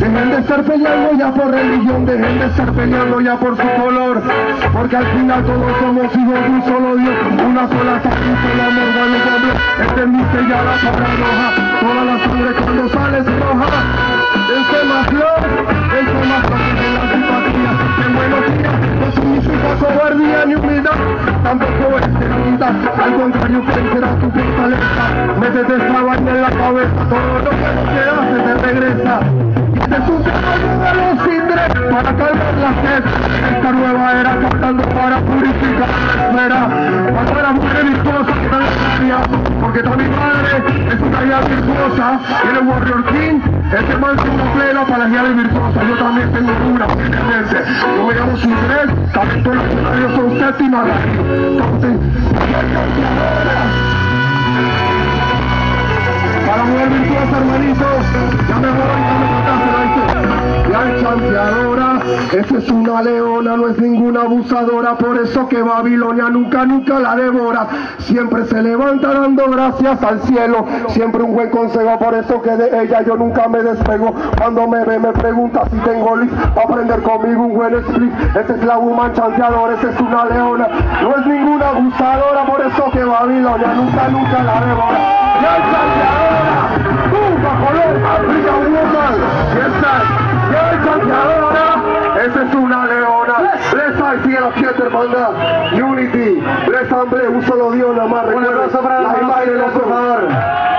Dejen de estar peleando ya por religión, dejen de estar peleando ya por su color, porque al final todos somos hijos de un solo Dios, una sola sangre, un solo amor, bueno doble, entendiste ya la palabra roja, toda la sangre cuando sale es roja, el más flor, el más flor, la simpatía, que buenos días, no significa cobardía ni humildad, tampoco es debilidad, al contrario crecerá tu fortaleza, métete esta vaina en la cabeza, todo lo que no te hace te regresa, para calmar la sed, esta nueva era cantando para purificar esfera, cuando la mujer virtuosa que área, porque está mi madre, es una guía virtuosa, y el Warrior King, este man es una plena para las guías virtuosas, yo también tengo una, obviamente, yo me llamo Cindres, también todos los escenarios son séptima, entonces, esa es una leona, no es ninguna abusadora, por eso que Babilonia nunca, nunca la devora. Siempre se levanta dando gracias al cielo, siempre un buen consejo, por eso que de ella yo nunca me despego. Cuando me ve me pregunta si tengo list, para aprender conmigo un buen split. Esa es la woman chanceadora, esa es una leona, no es ninguna abusadora, por eso que Babilonia nunca, nunca la devora. Bless al fiel a siete hermandad. Unity, Bless Amble, un solo Dios nada más. Un aplauso para la la imagen por favor.